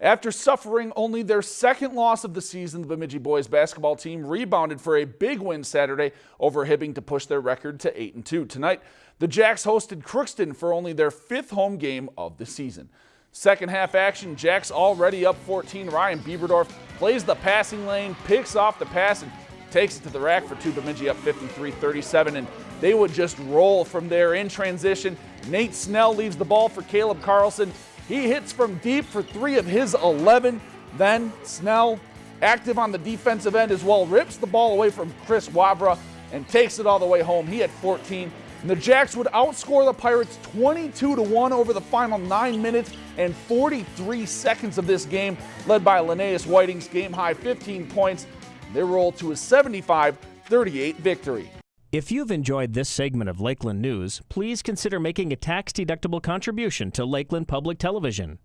After suffering only their second loss of the season, the Bemidji boys basketball team rebounded for a big win Saturday over Hibbing to push their record to 8 and 2. Tonight, the Jacks hosted Crookston for only their fifth home game of the season. Second half action, Jacks already up 14. Ryan Bieberdorf plays the passing lane, picks off the pass, and takes it to the rack for two. Bemidji up 53-37, and they would just roll from there in transition. Nate Snell leaves the ball for Caleb Carlson. He hits from deep for three of his 11. Then Snell, active on the defensive end as well, rips the ball away from Chris Wabra and takes it all the way home. He had 14. And the Jacks would outscore the Pirates 22 to 1 over the final 9 minutes and 43 seconds of this game, led by Linnaeus Whiting's game high 15 points. They roll to a 75 38 victory. If you've enjoyed this segment of Lakeland News, please consider making a tax-deductible contribution to Lakeland Public Television.